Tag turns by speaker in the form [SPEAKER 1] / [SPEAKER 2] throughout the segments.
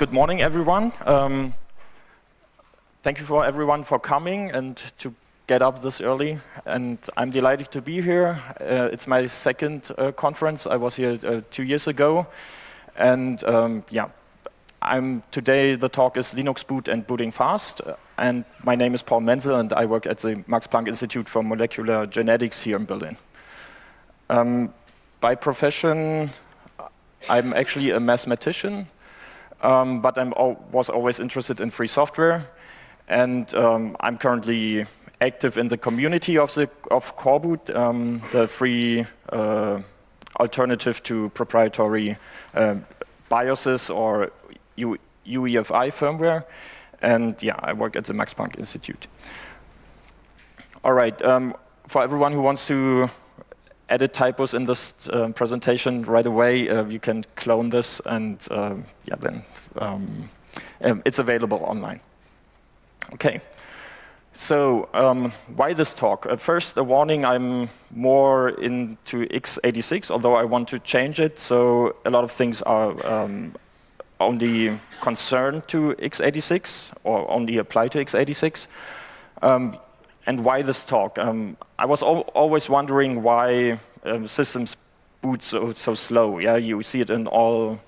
[SPEAKER 1] good morning, everyone. Um, thank you for everyone for coming and to get up this early. And I'm delighted to be here. Uh, it's my second uh, conference. I was here uh, two years ago. And um, yeah, I'm today the talk is Linux boot and booting fast. And my name is Paul Menzel, and I work at the Max Planck Institute for Molecular Genetics here in Berlin. Um, by profession, I'm actually a mathematician, um, but I was always interested in free software. And um, I'm currently active in the community of, the, of Coreboot, um, the free uh, alternative to proprietary uh, BIOSes or U UEFI firmware. And yeah, I work at the Max Planck Institute. All right, um, for everyone who wants to edit typos in this uh, presentation right away, uh, you can clone this and uh, yeah, then um, um, it's available online. Okay. So um, why this talk? Uh, first, a warning, I'm more into x86, although I want to change it. So a lot of things are um, only concerned to x86 or only apply to x86. Um, and why this talk? Um, I was al always wondering why um, systems boot so, so slow. Yeah, you see it in all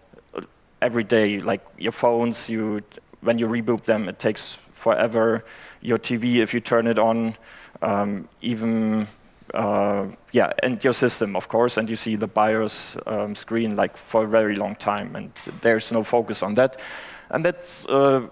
[SPEAKER 1] every day, like your phones. You when you reboot them, it takes forever. Your TV, if you turn it on, um, even uh, yeah, and your system, of course, and you see the BIOS um, screen like for a very long time, and there's no focus on that. And that's uh,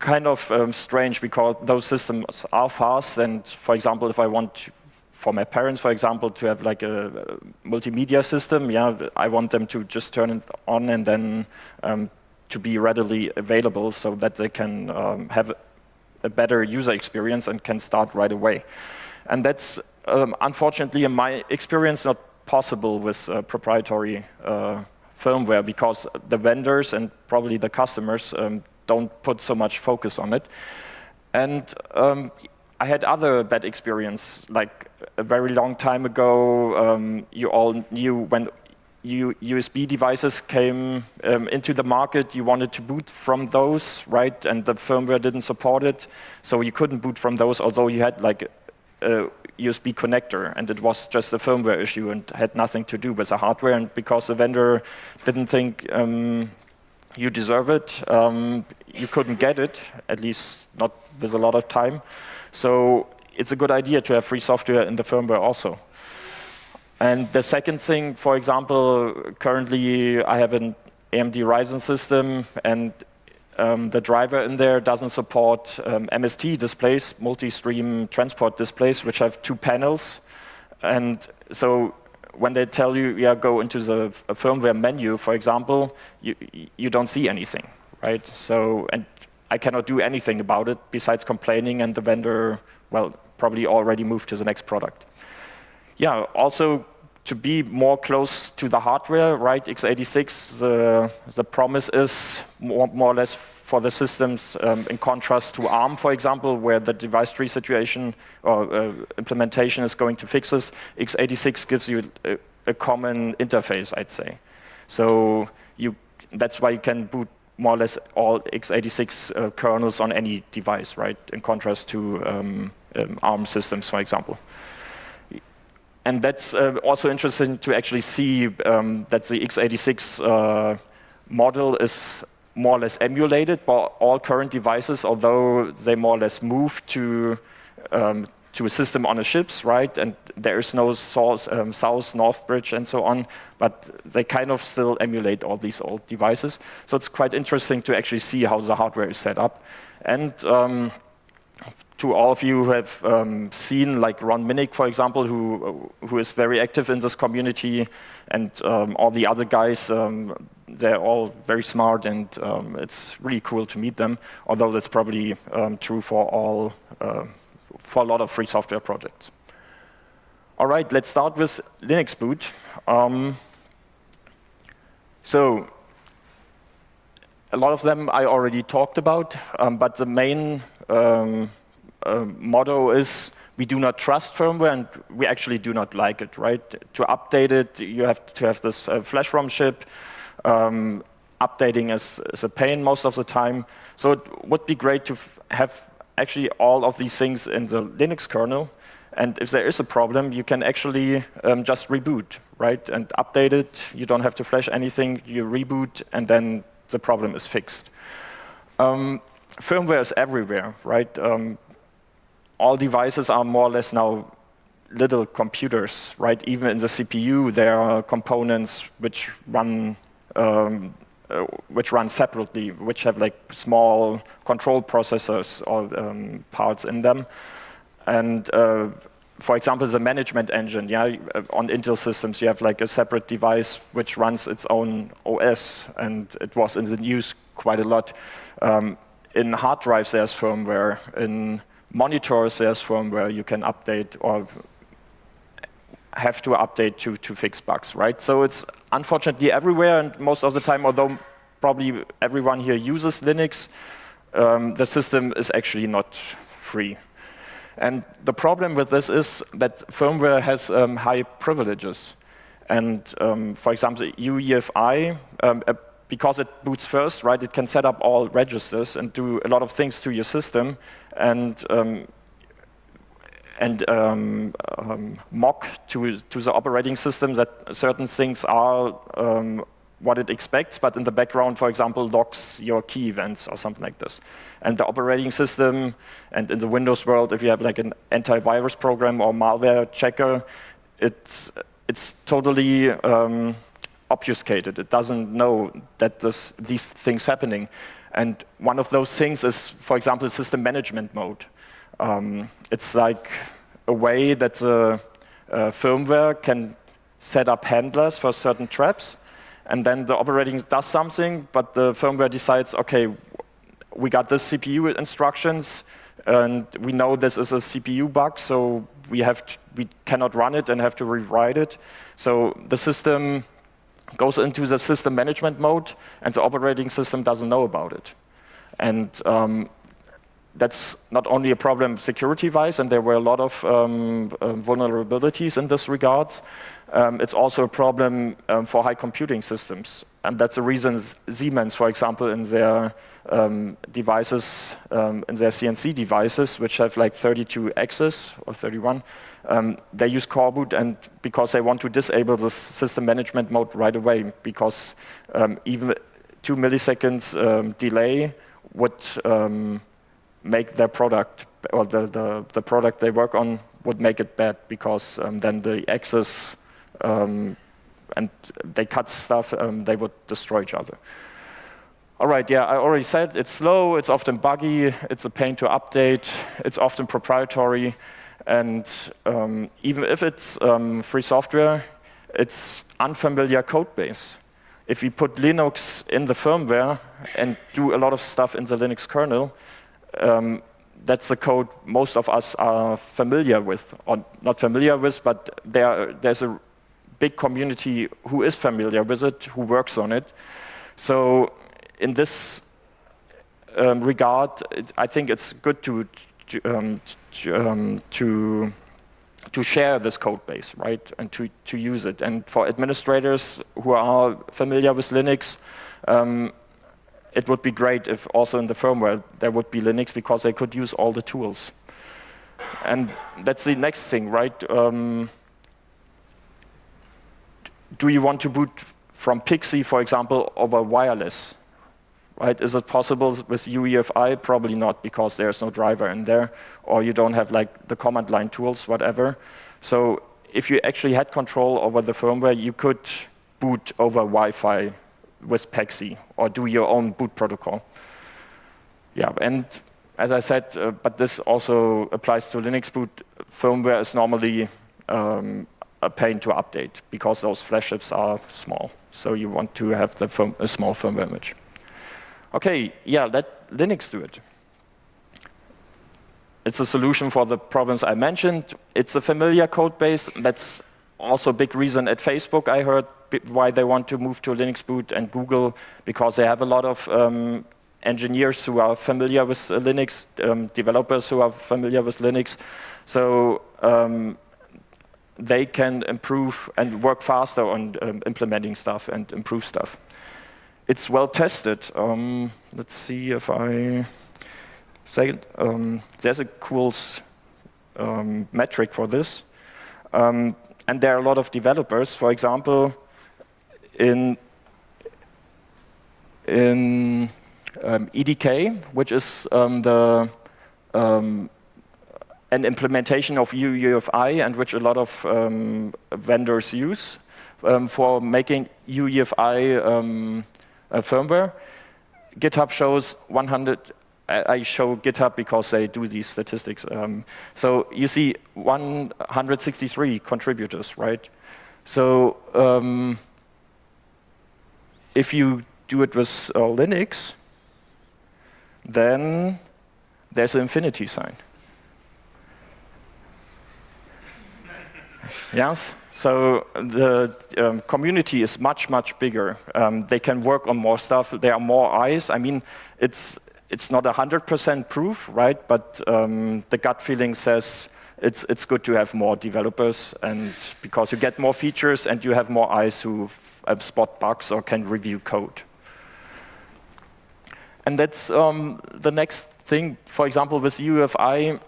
[SPEAKER 1] kind of um, strange because those systems are fast, and for example, if I want for my parents, for example, to have like a, a multimedia system, yeah, I want them to just turn it on and then um, to be readily available so that they can um, have a better user experience and can start right away. And that's um, unfortunately, in my experience, not possible with uh, proprietary uh, firmware because the vendors and probably the customers um, don't put so much focus on it. And um, I had other bad experience, like a very long time ago, um, you all knew when U USB devices came um, into the market, you wanted to boot from those, right? And the firmware didn't support it, so you couldn't boot from those, although you had like a USB connector, and it was just a firmware issue and had nothing to do with the hardware. And because the vendor didn't think um, you deserve it, um, you couldn't get it, at least not with a lot of time. So it's a good idea to have free software in the firmware also. And the second thing, for example, currently I have an AMD Ryzen system, and um, the driver in there doesn't support um, MST displays, multi-stream transport displays, which have two panels. And so when they tell you, yeah, go into the firmware menu, for example, you, you don't see anything, right? So, and I cannot do anything about it besides complaining and the vendor, well, probably already moved to the next product. Yeah, also to be more close to the hardware, right? x86, the, the promise is more, more or less for the systems um, in contrast to ARM, for example, where the device tree situation or uh, implementation is going to fix this. x86 gives you a, a common interface, I'd say. So you, that's why you can boot more or less all x86 uh, kernels on any device, right? In contrast to um, um, ARM systems, for example. And that's uh, also interesting to actually see um, that the x86 uh, model is more or less emulated by all current devices, although they more or less move to um, to a system on the ships, right? And there is no um, south, north bridge and so on, but they kind of still emulate all these old devices. So it's quite interesting to actually see how the hardware is set up. And um, to all of you who have um, seen, like Ron Minnich, for example, who who is very active in this community, and um, all the other guys, um, they're all very smart, and um, it's really cool to meet them. Although that's probably um, true for all uh, for a lot of free software projects. All right, let's start with Linux boot. Um, so a lot of them I already talked about, but the main uh, motto is we do not trust firmware and we actually do not like it, right? To update it, you have to have this uh, flash ROM chip. Um, updating is, is a pain most of the time. So it would be great to have actually all of these things in the Linux kernel. And if there is a problem, you can actually um, just reboot, right? And update it. You don't have to flash anything. You reboot, and then the problem is fixed. Um, firmware is everywhere, right? Um, all devices are more or less now little computers, right? Even in the CPU, there are components which run um, uh, which run separately, which have like small control processors or um, parts in them. And uh, for example, the management engine, yeah, uh, on Intel systems, you have like a separate device which runs its own OS, and it was in the news quite a lot. Um, in hard drives, there's firmware. In monitors, there's firmware you can update or have to update to, to fix bugs, right? So it's unfortunately everywhere, and most of the time, although probably everyone here uses Linux, um, the system is actually not free. And the problem with this is that firmware has um, high privileges. And um, for example, UEFI, um, uh, because it boots first, right, it can set up all registers and do a lot of things to your system. And um, and um, um, mock to, to the operating system that certain things are um, what it expects, but in the background, for example, logs your key events or something like this. And the operating system, and in the Windows world, if you have like an antivirus program or malware checker, it's, it's totally um, obfuscated. It doesn't know that this, these things happening. And one of those things is, for example, system management mode. Um, it's like a way that the uh, firmware can set up handlers for certain traps, and then the operating does something, but the firmware decides, okay, we got this CPU instructions, and we know this is a CPU bug, so we have to, we cannot run it and have to rewrite it. So the system goes into the system management mode, and the operating system doesn't know about it. And um, that's not only a problem security-wise, and there were a lot of um, um, vulnerabilities in this regards. Um, it's also a problem um, for high computing systems. And that's the reason Siemens, for example, in their um, devices, um, in their CNC devices, which have like 32 axes or 31, they use coreboot and because they want to disable the system management mode right away, because even two milliseconds delay would make their product or the, the, the, product they work on would make it bad because um, then the access um, and they cut stuff, um, they would destroy each other. All right, yeah, I already said it's slow, it's often buggy, it's a pain to update, it's often proprietary, and um, even if it's um, free software, it's unfamiliar code base. If we put Linux in the firmware and do a lot of stuff in the Linux kernel, um, that's the code most of us are familiar with, or not familiar with, but there, there's a big community who is familiar with it, who works on it. So in this um, regard, it, I think it's good to, to, um, to, um, to, to, share this code base, right, and to, to use it. And for administrators who are familiar with Linux, um, it would be great if also in the firmware there would be Linux because they could use all the tools. And that's the next thing, right? Um, do you want to boot from PXE, for example, over wireless? Right? Is it possible with UEFI? Probably not, because there's no driver in there, or you don't have like the command line tools, whatever. So if you actually had control over the firmware, you could boot over Wi-Fi with PXE or do your own boot protocol. Yeah, and as I said, uh, but this also applies to Linux boot. Firmware is normally um, a pain to update because those flash chips are small. So you want to have the firm, a small firmware image. Okay, yeah, let Linux do it. It's a solution for the problems I mentioned. It's a familiar code base. That's also big reason at Facebook I heard why they want to move to Linux boot and Google because they have a lot of um, engineers who are familiar with uh, Linux, um, developers who are familiar with Linux. So um, they can improve and work faster on um, implementing stuff and improve stuff. it's well tested. Um, let's see if I say it. Um, there's a cool metric for this. Um, and there are a lot of developers. For example, in, in um, EDK, which is um, the an implementation of UEFI and which a lot of vendors use for making UEFI uh, firmware. GitHub shows 100. I show GitHub because they do these statistics. Um, so you see 163 contributors, right? So um, if you do it with uh, Linux, then there's an infinity sign. yes? So the um, community is much, much bigger. Um, they can work on more stuff. There are more eyes. I mean, it's, it's not 100% proof, right? But um, the gut feeling says it's, it's good to have more developers and because you get more features and you have more eyes who spot bugs or can review code. And that's um, the next thing. For example, with UEFI,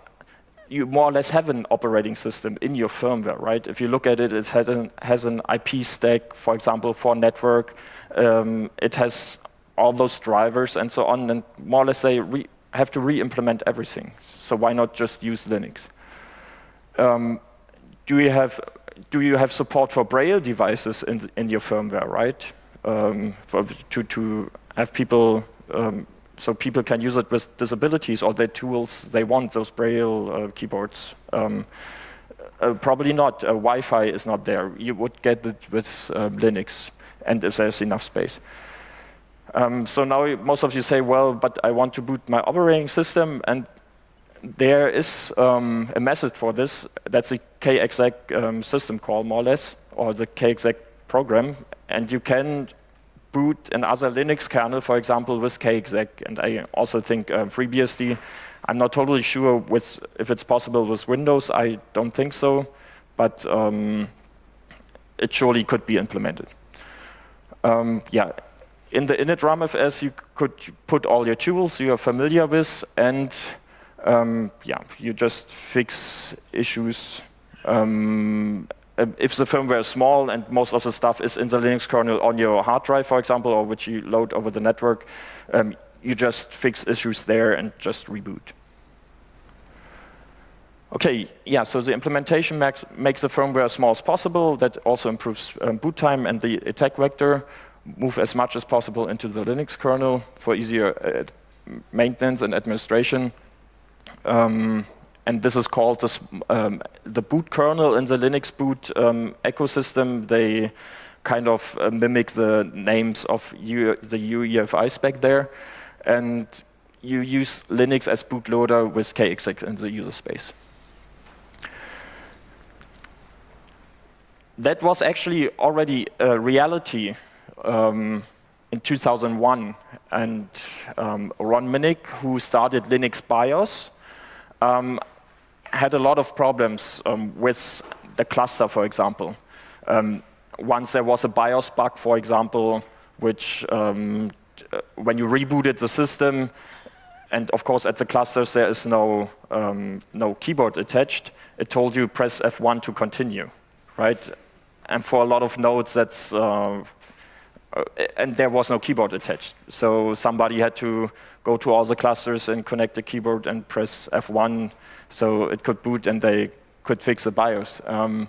[SPEAKER 1] you more or less have an operating system in your firmware, right? If you look at it, it has an, has an IP stack, for example, for network. Um, it has all those drivers and so on, and more or less they have to re-implement everything. So why not just use Linux? Um, do you have do you have support for Braille devices in in your firmware, right? Um, for, to to have people um, so people can use it with disabilities or their tools they want, those Braille uh, keyboards. Um, uh, probably not. Uh, Wi-Fi is not there. You would get it with um, Linux, and if there's enough space. Um, so now most of you say, well, but I want to boot my operating system, and there is um, a method for this. That's a kexec um, system call, more or less, or the kexec program, and you can boot another Linux kernel, for example, with kexec, and I also think uh, FreeBSD. I'm not totally sure with if it's possible with Windows. I don't think so, but um, it surely could be implemented. Um, yeah, in the init RAMFS, you could put all your tools you are familiar with, and um, yeah, you just fix issues um, um, if the firmware is small and most of the stuff is in the Linux kernel on your hard drive, for example, or which you load over the network, um, you just fix issues there and just reboot. Okay, yeah, so the implementation makes, makes the firmware as small as possible. That also improves um, boot time and the attack vector. Move as much as possible into the Linux kernel for easier uh, maintenance and administration. Um, and this is called this, um, the boot kernel in the Linux boot um, ecosystem. They kind of uh, mimic the names of U the UEFI spec there. And you use Linux as bootloader with kexec in the user space. That was actually already a reality um, in 2001. And um, Ron Minnich, who started Linux BIOS, um, had a lot of problems um, with the cluster, for example. Um, once there was a BIOS bug, for example, which um, uh, when you rebooted the system, and of course at the clusters there is no, no keyboard attached, it told you press F1 to continue, right? And for a lot of nodes that's, uh, and there was no keyboard attached. So somebody had to go to all the clusters and connect the keyboard and press F1 so it could boot and they could fix the BIOS. Um,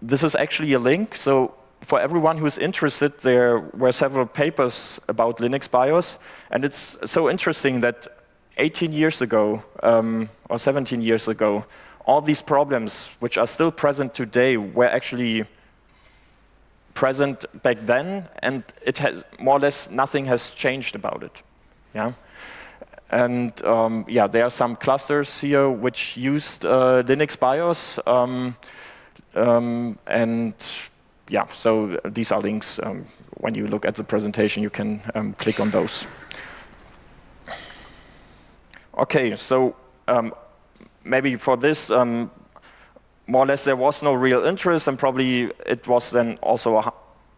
[SPEAKER 1] this is actually a link. So for everyone who's interested, there were several papers about Linux BIOS. And it's so interesting that 18 years ago, um, or 17 years ago, all these problems, which are still present today, were actually present back then, and it has more or less nothing has changed about it. Yeah. And um, yeah, there are some clusters here which used uh, Linux BIOS. Um, um, and yeah, so these are links. Um, when you look at the presentation, you can um, click on those. Okay, so um, maybe for this, more or less there was no real interest, and probably it was then also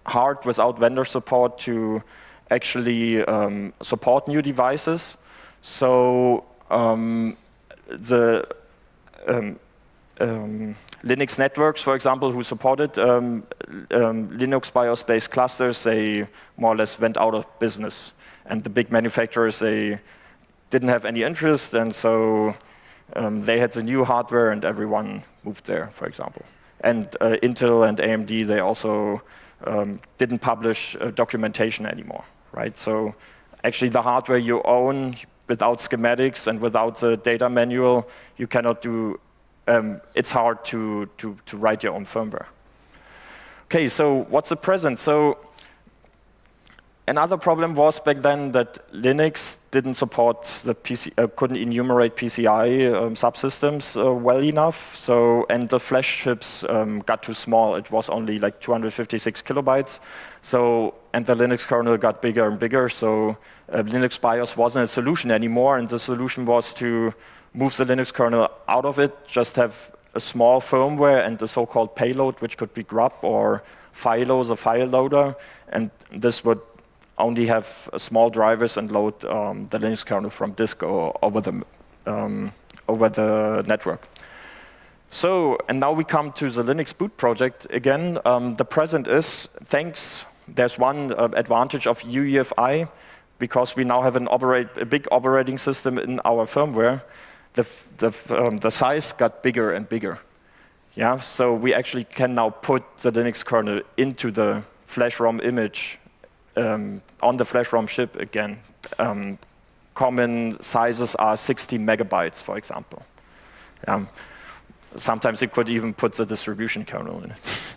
[SPEAKER 1] hard without vendor support to actually um, support new devices. So um, the um, um, Linux Networx, for example, who supported um, Linux BIOS-based clusters, they more or less went out of business. And the big manufacturers, they didn't have any interest, and so um, they had the new hardware, and everyone moved there, for example. And uh, Intel and AMD, they also um, didn't publish uh, documentation anymore, right? So actually, the hardware you own without schematics and without the data manual, you cannot do um, it's hard to, to, to write your own firmware. Okay, so what's the present? So another problem was back then that Linux didn't support the PC, uh, couldn't enumerate PCI um, subsystems uh, well enough. So and the flash chips um, got too small. It was only like 256 kilobytes. So and the Linux kernel got bigger and bigger. So uh, Linux BIOS wasn't a solution anymore, and the solution was to move the Linux kernel out of it, just have a small firmware and the so-called payload, which could be grub or FILO, a file loader, and this would only have small drivers and load um, the Linux kernel from disk or over the, um, over the network. So, and now we come to the Linux boot project again. Um, the present is, thanks, there's one uh, advantage of UEFI, because we now have an operate, a big operating system in our firmware the, the, um, the size got bigger and bigger. Yeah, so we actually can now put the Linux kernel into the flash ROM image um, on the flash ROM chip again. Um, common sizes are 60 megabytes, for example. Um, sometimes you could even put the distribution kernel in it.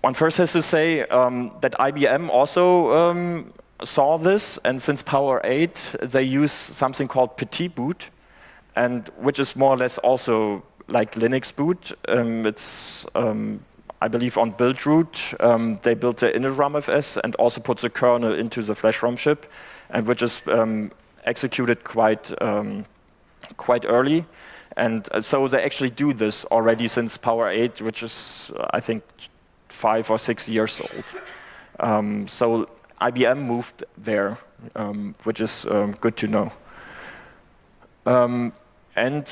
[SPEAKER 1] One first has to say um, that IBM also um, saw this, and since Power 8, they use something called Petitboot, and which is more or less also like Linux boot. Um, it's, um, I believe, on Buildroot. Um, they built the initramfs and also put the kernel into the flash ROM chip, and which is um, executed quite um, quite early. And uh, so they actually do this already since Power 8, which is, uh, I think, five or six years old. Um, so IBM moved there, um, which is um, good to know. And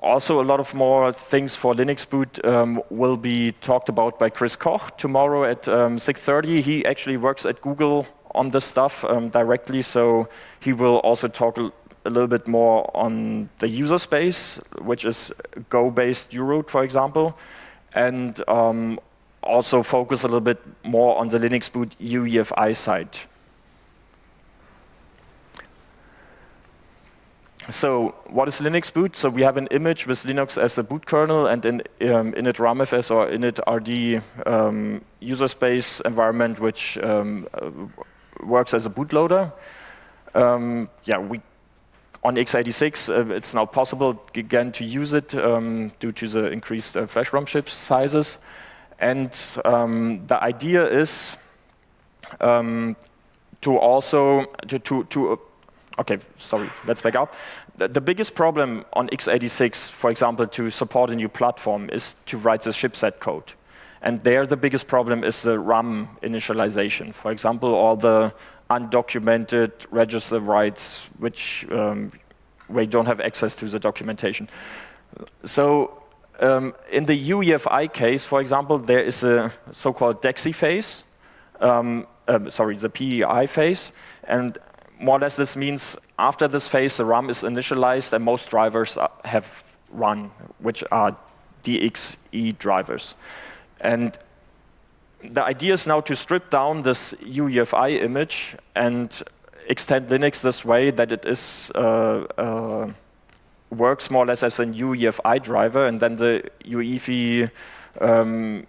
[SPEAKER 1] also a lot of more things for Linux boot um, will be talked about by Chris Koch tomorrow at 6.30. Um, he actually works at Google on this stuff um, directly, so he will also talk a, little bit more on the user space, which is Go-based u-root, for example, and um, also focus a little bit more on the Linux boot UEFI side. So what is Linux boot? So we have an image with Linux as a boot kernel and an um, initramfs or initrd um, user space environment which um, uh, works as a bootloader. Um, yeah, we on x86 uh, it's now possible again to use it um, due to the increased uh, flash ROM chip sizes. And um, the idea is to also, to, to, to okay, sorry, let's back up. The, the, biggest problem on x86, for example, to support a new platform is to write the chipset code. And there the biggest problem is the RAM initialization. For example, all the undocumented register writes, which um, we don't have access to the documentation. So um, in the UEFI case, for example, there is a so-called DXE phase, um, uh, sorry, the PEI phase, and more or less this means after this phase, the RAM is initialized and most drivers have run, which are DXE drivers. And the idea is now to strip down this UEFI image and extend Linux this way that it is uh, uh, works more or less as a UEFI driver, and then the UEFI um,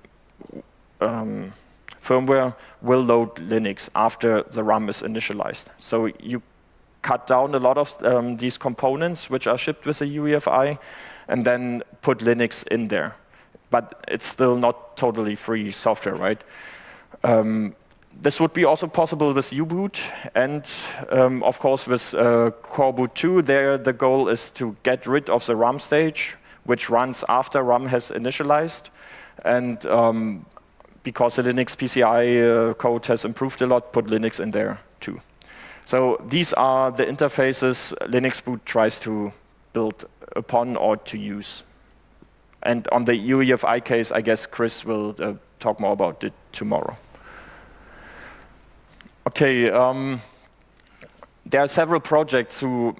[SPEAKER 1] um, firmware will load Linux after the RAM is initialized. So you cut down a lot of um, these components which are shipped with a UEFI, and then put Linux in there. But it's still not totally free software, right? Um, this would be also possible with U-Boot, and um, of course with uh, Coreboot 2, there the goal is to get rid of the RAM stage, which runs after RAM has initialized. And um, because the Linux PCI uh, code has improved a lot, put Linux in there too. So these are the interfaces Linux boot tries to build upon or to use. And on the UEFI case, I guess Chris will uh, talk more about it tomorrow. Okay, um, there are several projects who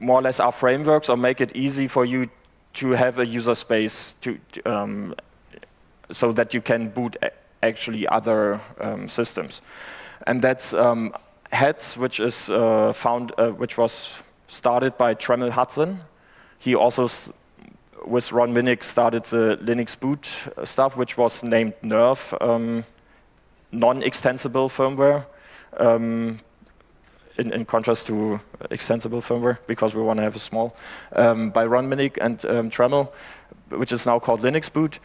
[SPEAKER 1] more or less are frameworks or make it easy for you to have a user space to, um, so that you can boot actually other um, systems. And that's um, which is uh, found, uh, which was started by Trammell Hudson. He also, with Ron Minnich, started the Linux boot stuff, which was named NERF, um, non-extensible firmware. Um, in, in, contrast to extensible firmware, because we want to have a small, um, by Ron Minnich and um, Trammell, which is now called Linux Boot.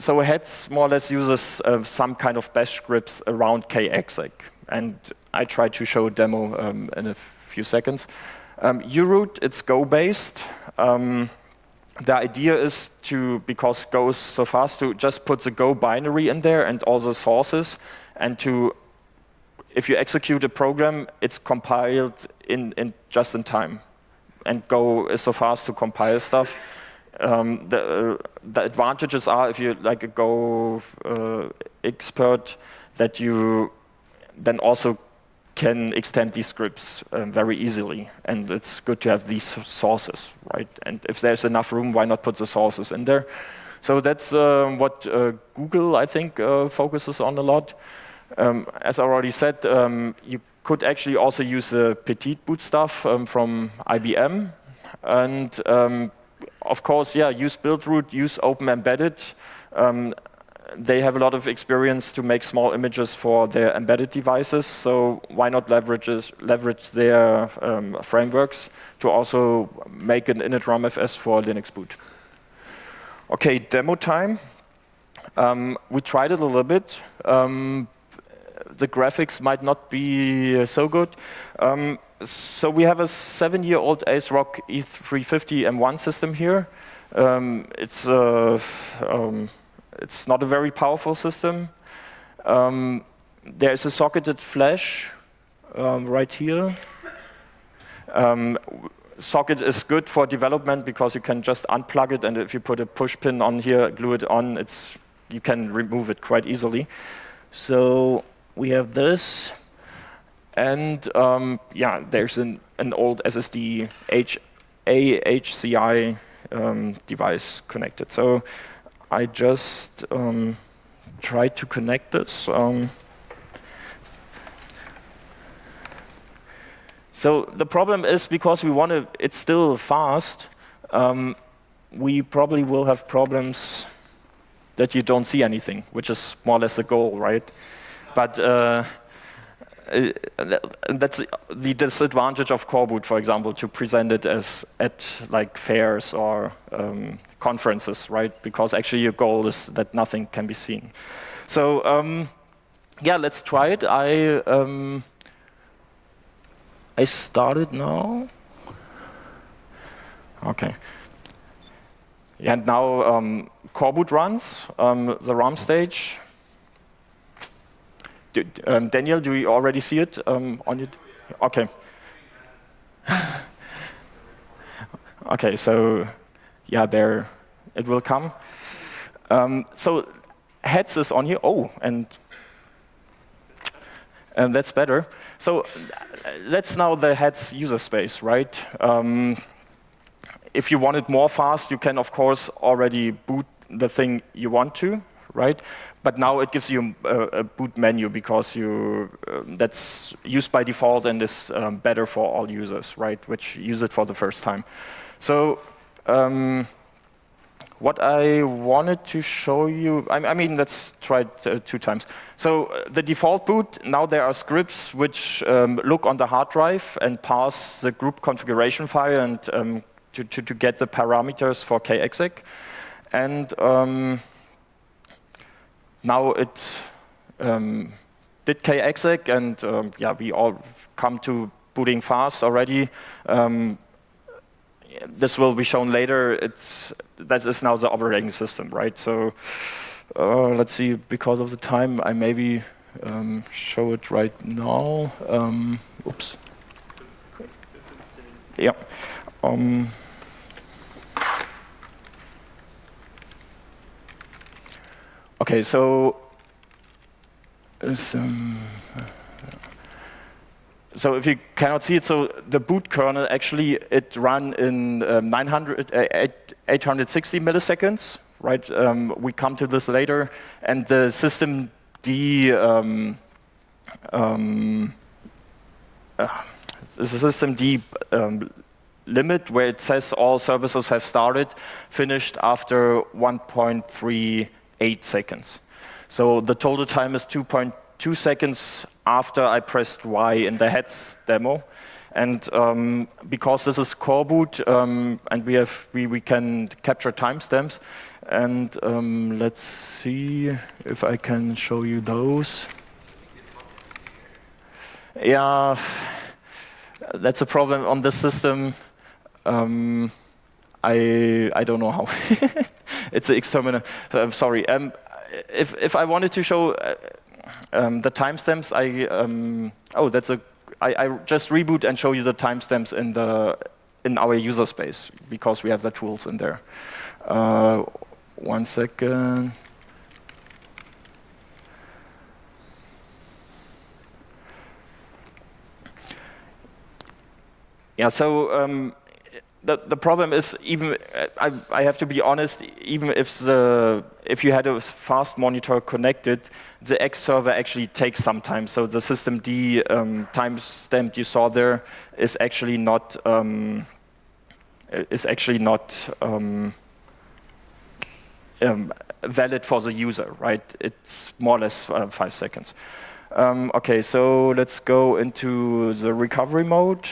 [SPEAKER 1] So Heads more or less uses uh, some kind of bash scripts around kexec. And I try to show a demo um, in a few seconds. Um, u-root, it's Go-based. Um, the idea is to, because Go is so fast, to just put the Go binary in there and all the sources, and to if you execute a program, it's compiled in, in just in time. And Go is so fast to compile stuff. Um, the, uh, the, advantages are if you're like a Go uh, expert that you then also can extend these scripts um, very easily. And it's good to have these sources, right? And if there's enough room, why not put the sources in there? So that's uh, what uh, Google, I think, uh, focuses on a lot. Um, as I already said, um, you could actually also use the Petitboot stuff um, from IBM. And um, of course, yeah, use Buildroot, use Open Embedded. Um, they have a lot of experience to make small images for their embedded devices, so why not leverage, leverage their um, frameworks to also make an initramfs for Linux boot. Okay, demo time. Um, we tried it a little bit, um, the graphics might not be so good. So we have a seven-year-old ASRock E350 M1 system here. Um, it's, uh, um, it's not a very powerful system. Um, there's a socketed flash um, right here. Um, socket is good for development because you can just unplug it, and if you put a push pin on here, glue it on, it's, you can remove it quite easily. So we have this, and um, yeah, there's an, an old SSD H AHCI um, device connected. So I just um, tried to connect this. Um, so the problem is because we want to, it's still fast, um, we probably will have problems that you don't see anything, which is more or less the goal, right? But uh, that's the disadvantage of Coreboot, for example, to present it as at like fairs or um, conferences, right? Because actually your goal is that nothing can be seen. So um, yeah, let's try it. I um, I started now. Okay. And now um, Coreboot runs um, the RAM stage. Um, Daniel, do you already see it um, on it? Okay. okay, so yeah, there it will come. Um, so heads is on here. Oh, and and that's better. So that's now the heads user space, right? Um, if you want it more fast, you can of course already boot the thing you want to, right? But now it gives you a, a boot menu because you uh, that's used by default and is um, better for all users, right? Which use it for the first time. So um, what I wanted to show you, I, I mean, let's try it uh, two times. So uh, the default boot, now there are scripts which um, look on the hard drive and pass the GRUB configuration file and um, to, to, to, get the parameters for kexec. And um, now it um, did kexec, and um, yeah, we all come to booting fast already. Um, this will be shown later. It's that is now the operating system, right? So Uh, let's see, because of the time, I maybe um, show it right now. Um, oops. Yeah. Okay, so so if you cannot see it, so the boot kernel actually it ran in um, 900, uh, 860 milliseconds, right? Um, we come to this later, and the system D um, um, uh, systemd um, limit where it says all services have started finished after 1.38 seconds. So the total time is 2.2 seconds after I pressed Y in the heads demo. And um, because this is coreboot um, and we have we, we can capture timestamps, and um, let's see if I can show you those. Yeah, that's a problem on this system. Um, I I don't know how. it's an exterminal. I'm sorry. Um, if if I wanted to show uh, um, the timestamps, I um, oh that's a I, I, just reboot and show you the timestamps in the in our user space because we have the tools in there. Uh, one second. Yeah, so um, the, the problem is even, I, I have to be honest, even if, the, if you had a fast monitor connected, the X server actually takes some time. So the systemd um, timestamp you saw there is actually not, um, is actually not um, um valid for the user, right? It's more or less uh, five seconds. Um, okay, so let's go into the recovery mode.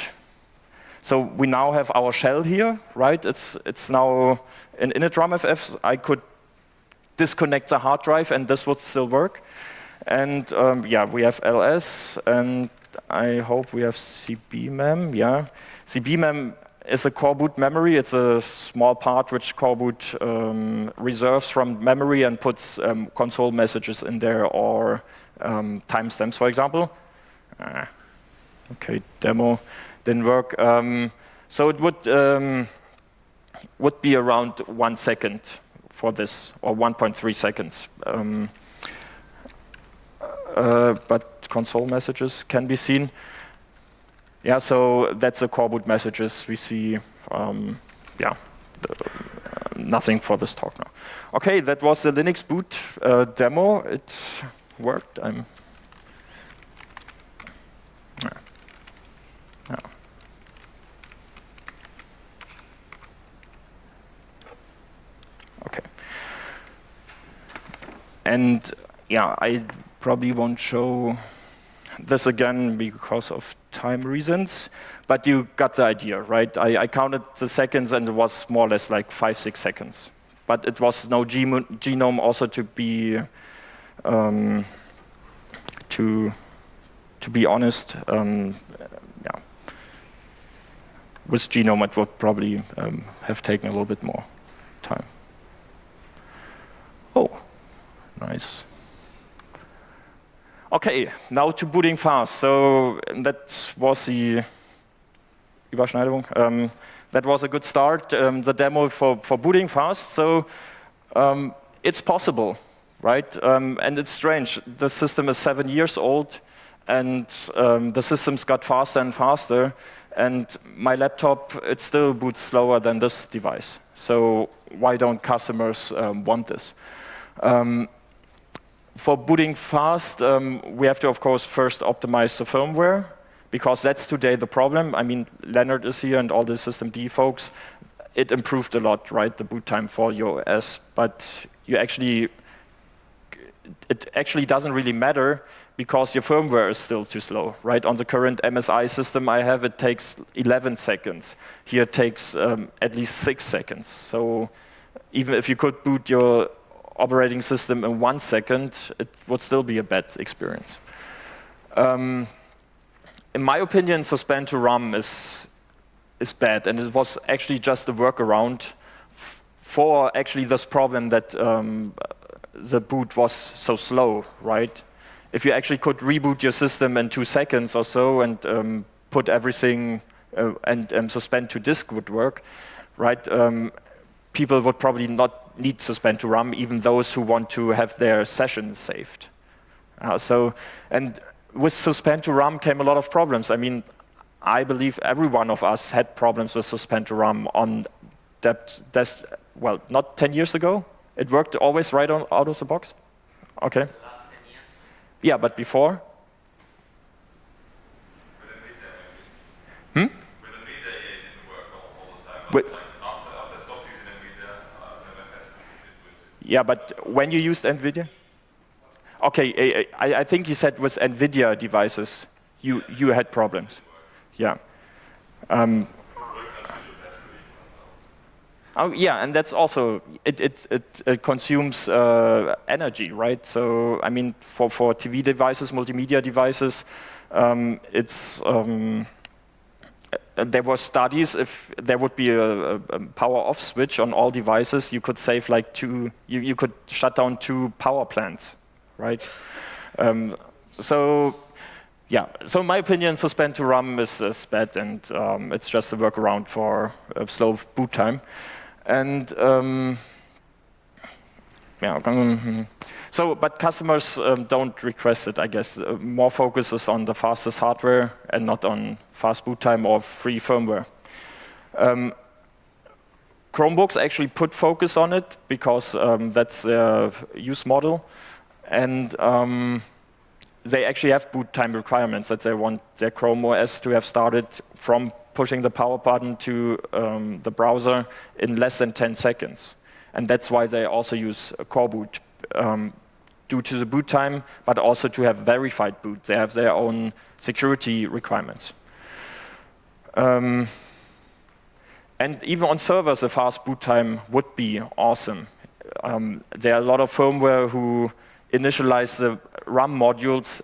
[SPEAKER 1] So we now have our shell here, right? It's, it's now an initramfs. I could disconnect the hard drive and this would still work. And um, yeah, we have ls and I hope we have cbmem, yeah. cbmem is a coreboot memory. It's a small part which coreboot um, reserves from memory and puts um, console messages in there or um, timestamps, for example. Ah, okay, demo didn't work. Um, so it would, um, would be around one second for this, or 1.3 seconds. Um, uh, but console messages can be seen. Yeah, so that's the core boot messages we see. Um, yeah, the, uh, nothing for this talk now. Okay, that was the Linux boot uh, demo. It worked. I'm And yeah, I probably won't show this again because of time reasons, but you got the idea, right? I, I, counted the seconds and it was more or less like five, six seconds. But it was no GNOME also to be, um, to, to be honest, um, yeah. With GNOME it would probably um, have taken a little bit more time. Oh. Nice. Okay, now to booting fast. So that was the Überschneidung. Um, that was a good start, um, the demo for, for booting fast. So um, it's possible, right? Um, and it's strange. The system is seven years old, and um, the systems got faster and faster. And my laptop, it still boots slower than this device. So why don't customers um, want this? Um, for booting fast, um, we have to, of course, first optimize the firmware, because that's today the problem. I mean, Lennart is here and all the systemd folks. It improved a lot, right, the boot time for your OS, but you actually, it actually doesn't really matter because your firmware is still too slow, right? On the current MSI system I have, it takes 11 seconds. Here it takes um, at least six seconds. So even if you could boot your operating system in one second, it would still be a bad experience. Um, in my opinion, suspend to RAM is, is bad, and it was actually just a workaround for actually this problem that um, the boot was so slow, right? If you actually could reboot your system in two seconds or so and um, put everything uh, and um, suspend to disk would work, right? Um, people would probably not need suspend to RAM, even those who want to have their sessions saved. Uh, so, and with suspend to RAM came a lot of problems. I mean, I believe every one of us had problems with suspend to RAM on that, that's, well, not 10 years ago. It worked always right on, out of the box? Okay. The yeah, but before?
[SPEAKER 2] Hmm? With,
[SPEAKER 1] yeah, but when you used NVIDIA? Okay, I, I think you said with NVIDIA devices, you, you had problems. Yeah. Um, Oh, yeah, and that's also, it, it, it, it consumes uh, energy, right? So, I mean, for, for TV devices, multimedia devices, um, it's, um, there were studies if there would be a, a, power off switch on all devices, you could save like two, you, you could shut down two power plants, right? Um, so, yeah, so in my opinion, suspend to RAM is, is bad and um, it's just a workaround for a slow boot time. And um, yeah, mm-hmm. so, but customers um, don't request it, I guess. Uh, more focus is on the fastest hardware and not on fast boot time or free firmware. Um, Chromebooks actually put focus on it because um, that's their use model. And um, they actually have boot time requirements that they want their Chrome OS to have started from pushing the power button to um, the browser in less than 10 seconds. And that's why they also use coreboot um, due to the boot time, but also to have verified boot. They have their own security requirements. Um, and even on servers, a fast boot time would be awesome. Um, there are a lot of firmware who initialize the RAM modules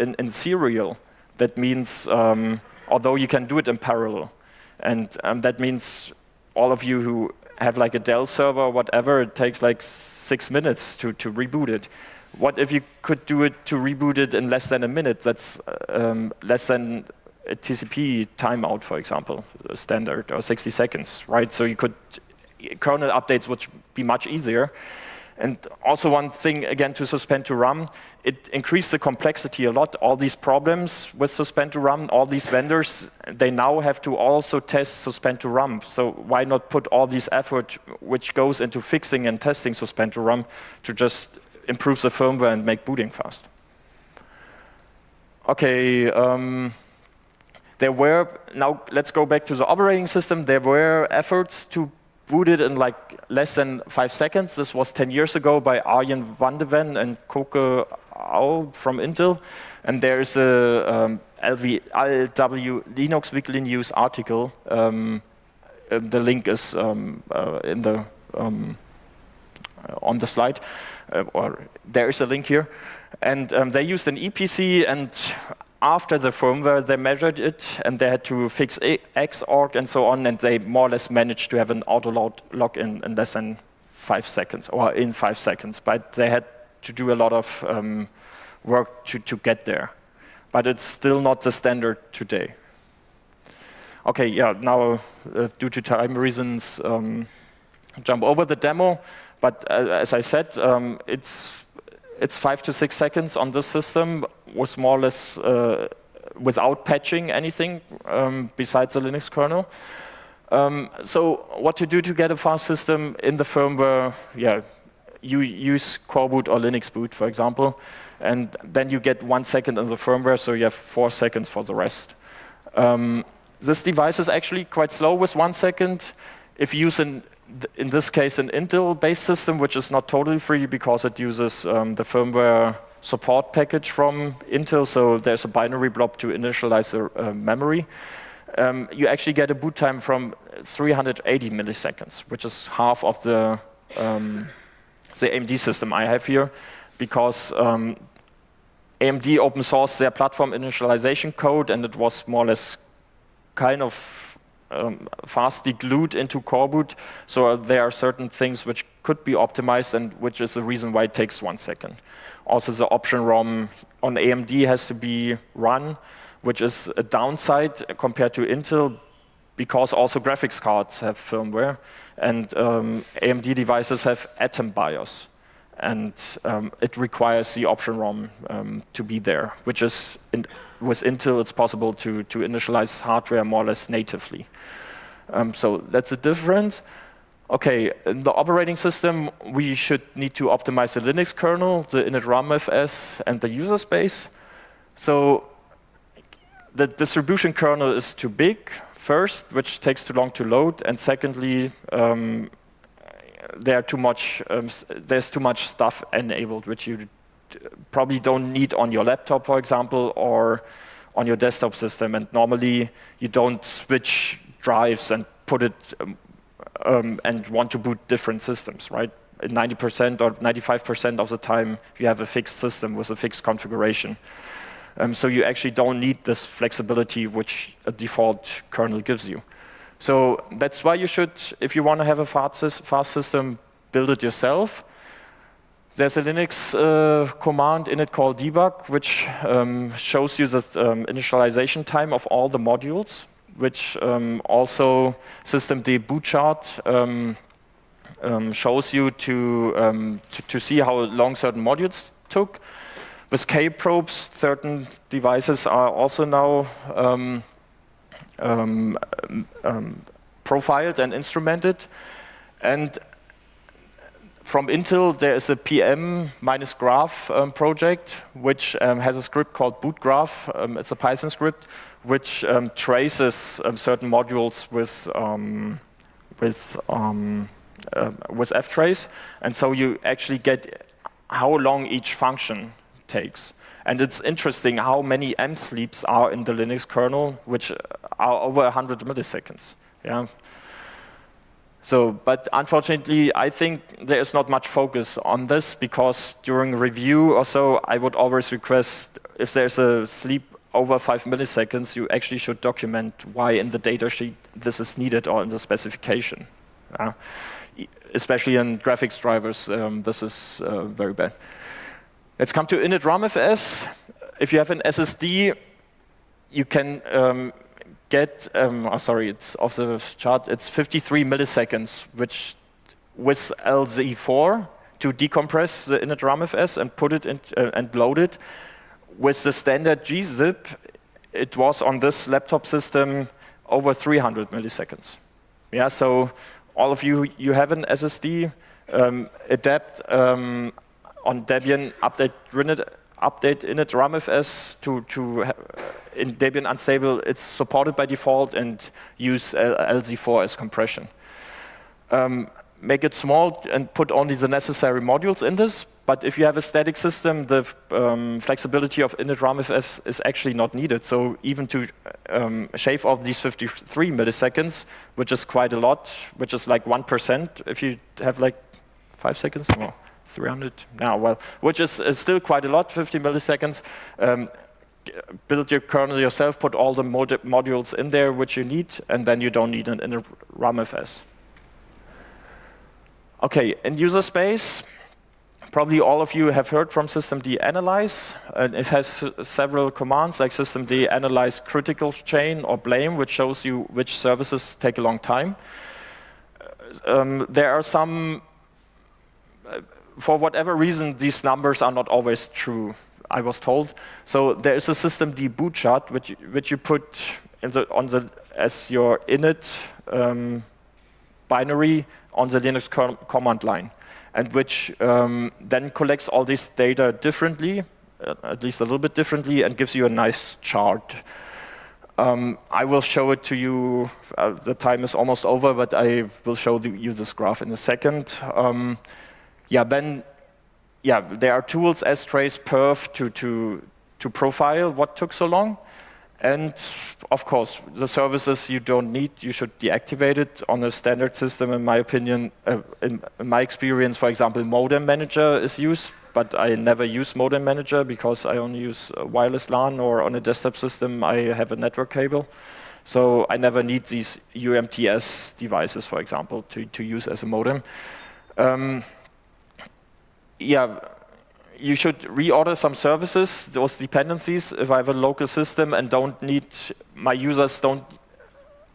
[SPEAKER 1] in, in serial. That means um, although you can do it in parallel. And um, that means all of you who have like a Dell server or whatever, it takes like six minutes to, to reboot it. What if you could do it to reboot it in less than a minute? That's um, less than a TCP timeout, for example, standard, or 60 seconds, right? So you could, kernel updates would be much easier. And also one thing, again, to suspend to RAM, it increased the complexity a lot. All these problems with suspend to RAM, all these vendors, they now have to also test suspend to RAM. So why not put all this effort which goes into fixing and testing suspend to RAM to just improve the firmware and make booting fast? Okay, um, there were, now let's go back to the operating system. There were efforts to booted in like less than five seconds. This was 10 years ago by Arjan van de Ven and Koke Au from Intel. And there's a um, LV, LW Linux Weekly News article. Um, the link is um, uh, in the um, on the slide, uh, or there is a link here. And um, they used an Eee PC, and after the firmware, they measured it, and they had to fix Xorg and so on, and they more or less managed to have an auto lock in, in less than five seconds, or in five seconds. But they had to do a lot of um, work to, to get there. But it's still not the standard today. Okay, yeah, now uh, due to time reasons, um, jump over the demo. But uh, as I said, um, it's it's five to six seconds on this system was more or less uh, without patching anything um, besides the Linux kernel. Um, so what to do to get a fast system in the firmware, yeah, you use coreboot or LinuxBoot, for example, and then you get one second in the firmware, so you have four seconds for the rest. Um, this device is actually quite slow with one second. If you use an in this case, an Intel-based system, which is not totally free because it uses um, the firmware support package from Intel, so there's a binary blob to initialize the memory. Um, you actually get a boot time from 380 milliseconds, which is half of the, um, the AMD system I have here, because um, AMD open sourced their platform initialization code, and it was more or less kind of um, fastly glued into coreboot. So there are certain things which could be optimized and which is the reason why it takes one second. Also the option ROM on AMD has to be run, which is a downside compared to Intel because also graphics cards have firmware and um, AMD devices have Atom BIOS and um, it requires the option ROM um, to be there, which is with Intel it's possible to to initialize hardware more or less natively. Um, so that's the difference. Okay, in the operating system, we should need to optimize the Linux kernel, the init RAMFS, and the user space. So the distribution kernel is too big, first, which takes too long to load, and secondly, um, there too much, um, there's too much stuff enabled, which you probably don't need on your laptop, for example, or on your desktop system. And normally, you don't switch drives and put it um, um, and want to boot different systems, right? 90% or 95% of the time, you have a fixed system with a fixed configuration. Um, so you actually don't need this flexibility which a default kernel gives you. So that's why you should, if you want to have a fast, fast system, build it yourself. There's a Linux uh, command initcall_debug, which um, shows you the um, initialization time of all the modules, which um, also systemd bootchart um, um, shows you to, um, to, to, see how long certain modules took. With K-probes, certain devices are also now profiled and instrumented. And from Intel, there is a PM minus graph um, project, which um, has a script called bootgraph. Um, it's a Python script which um, traces um, certain modules with with uh, with ftrace, and so you actually get how long each function takes. And it's interesting how many M sleeps are in the Linux kernel, which are over 100 milliseconds. Yeah. So, but unfortunately, I think there is not much focus on this because during review or so, I would always request if there's a sleep over five milliseconds, you actually should document why in the data sheet this is needed or in the specification. Uh, especially in graphics drivers, um, this is uh, very bad. Let's come to init RAMFS. If you have an SSD, you can um, get, um, oh, sorry, it's off the chart, it's 53 milliseconds, which with LZ4 to decompress the init RAMFS and put it in, uh, and load it. With the standard gzip, it was on this laptop system over 300 milliseconds. Yeah, so all of you, you have an SSD, um, adapt um, on Debian update update init RAMFS to, to in Debian unstable, it's supported by default and use LZ4 as compression. Um, make it small and put only the necessary modules in this. But if you have a static system, the um, flexibility of init RAMFS is actually not needed. So even to um, shave off these 53 milliseconds, which is quite a lot, which is like 1% if you have like five seconds. or 300 now, well, which is, is, still quite a lot, 50 milliseconds. Um, build your kernel yourself, put all the mod modules in there which you need, and then you don't need an init RAMFS. Okay, in user space, probably all of you have heard from systemd analyze. And it has several commands like systemd analyze critical chain or blame, which shows you which services take a long time. Um, there are some for whatever reason, these numbers are not always true, I was told. So there is a system, systemd bootchart, which, which you put the, on the, as your init um, binary on the Linux com command line, and which um, then collects all this data differently, uh, at least a little bit differently, and gives you a nice chart. Um, I will show it to you. Uh, the time is almost over, but I will show the, you this graph in a second. Um, yeah, then yeah, there are tools, strace perf, to, to, to profile what took so long. And of course, the services you don't need, you should deactivate it on a standard system, in my opinion. Uh, in, in, my experience, for example, Modem Manager is used, but I never use Modem Manager because I only use wireless LAN or on a desktop system, I have a network cable. So I never need these UMTS devices, for example, to, to use as a modem. Um, yeah, you should reorder some services, those dependencies, if I have a local system and don't need, my users don't,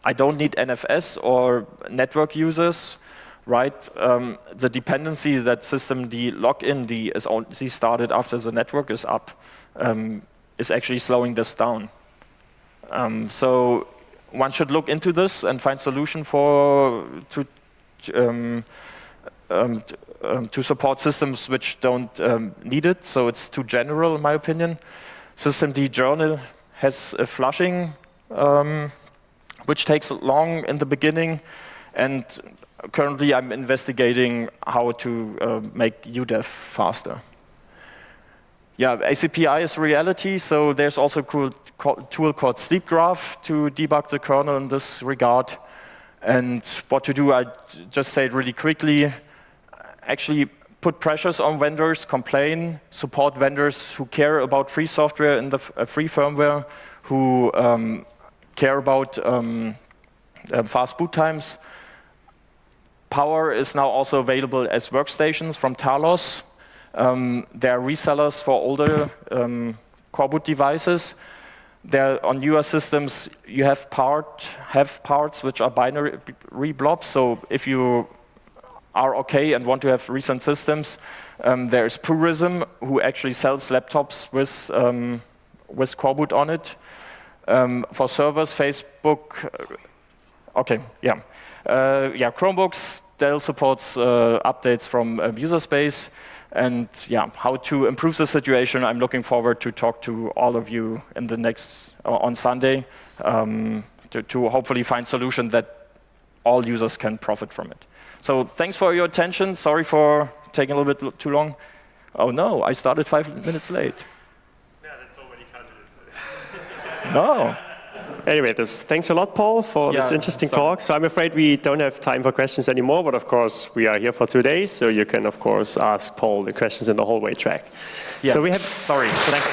[SPEAKER 1] I don't need NFS or network users, right? Um, the dependency that systemd-logind is only started after the network is up um, is actually slowing this down. Um, so one should look into this and find solution for to um, um, um, to support systems which don't um, need it. So it's too general, in my opinion. Systemd journal has a flushing, um, which takes long in the beginning, and currently I'm investigating how to uh, make UDEV faster. Yeah, ACPI is reality, so there's also a cool tool called Sleepgraph to debug the kernel in this regard. And what to do, I just say it really quickly. Actually put pressures on vendors, complain, support vendors who care about free software and the uh, free firmware, who um, care about um, uh, fast boot times. Power is now also available as workstations from Talos. Um, there are resellers for older um, coreboot devices. There on newer systems, you have part have parts which are binary blobs. So if you are okay and want to have recent systems, um, there is Purism, who actually sells laptops with um, with coreboot on it. Um, for servers, Facebook. Uh, okay, yeah, uh, yeah. Chromebooks. Dell supports uh, updates from um, user space and yeah, how to improve the situation. I'm looking forward to talk to all of you in the next uh, on Sunday um, to, to, hopefully find solution that all users can profit from it. So thanks for your attention. Sorry for taking a little bit too long. Oh no, I started five minutes late.
[SPEAKER 3] Yeah, that's already counted.
[SPEAKER 1] no.
[SPEAKER 3] Anyway, thanks a lot, Paul, for yeah, this interesting sorry. talk. So I'm afraid we don't have time for questions anymore, but of course we are here for two days, so you can of course ask Paul the questions in the hallway track.
[SPEAKER 1] Yeah.
[SPEAKER 3] So we have.
[SPEAKER 1] Sorry. Thanks.